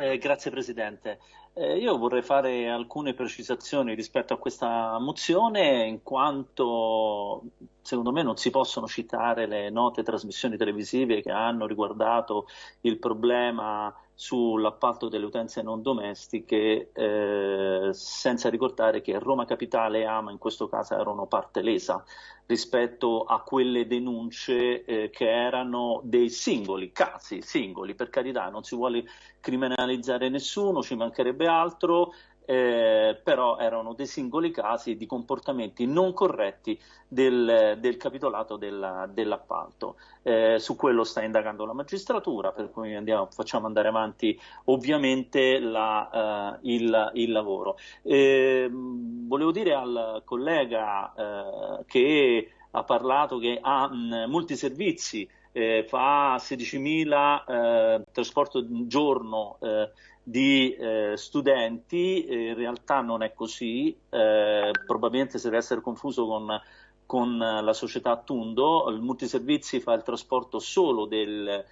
Eh, grazie Presidente. Eh, io vorrei fare alcune precisazioni rispetto a questa mozione in quanto secondo me non si possono citare le note trasmissioni televisive che hanno riguardato il problema sull'appalto delle utenze non domestiche eh, senza ricordare che Roma Capitale e Ama in questo caso erano parte lesa rispetto a quelle denunce eh, che erano dei singoli casi, singoli, per carità, non si vuole criminalizzare nessuno, ci mancherebbe altro, eh, però erano dei singoli casi di comportamenti non corretti del, del capitolato della, dell'appalto. Eh, su quello sta indagando la magistratura, per cui andiamo, facciamo andare avanti ovviamente la, uh, il, il, lavoro. Eh, volevo dire al collega uh, che ha parlato che ha mh, molti servizi eh, fa 16.000 eh, trasporto giorno eh, di eh, studenti, in realtà non è così, eh, probabilmente si deve essere confuso con, con la società Tundo, il multiservizi fa il trasporto solo del,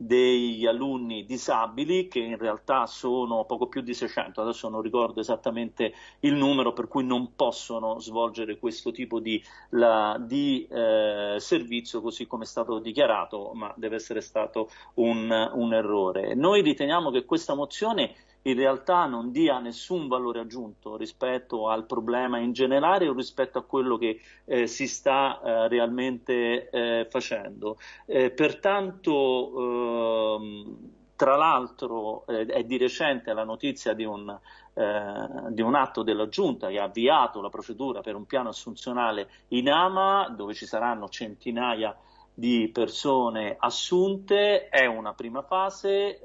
degli alunni disabili che in realtà sono poco più di 600, adesso non ricordo esattamente il numero per cui non possono svolgere questo tipo di, la, di eh, servizio così come è stato dichiarato, ma deve essere stato un, un errore. Noi riteniamo che questa mozione in realtà non dia nessun valore aggiunto rispetto al problema in generale o rispetto a quello che eh, si sta eh, realmente eh, facendo. Eh, pertanto, ehm, tra l'altro, eh, è di recente la notizia di un, eh, di un atto della Giunta che ha avviato la procedura per un piano assunzionale in Ama, dove ci saranno centinaia di persone assunte, è una prima fase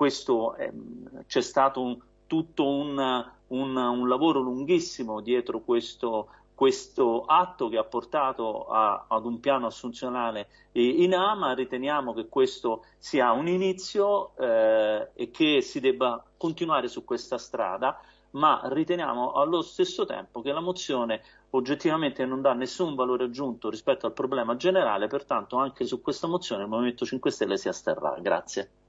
questo ehm, c'è stato un, tutto un, un, un, lavoro lunghissimo dietro questo, questo atto che ha portato a, ad un piano assunzionale in AMA, riteniamo che questo sia un inizio eh, e che si debba continuare su questa strada, ma riteniamo allo stesso tempo che la mozione oggettivamente non dà nessun valore aggiunto rispetto al problema generale, pertanto anche su questa mozione il Movimento 5 Stelle si asterrà. Grazie.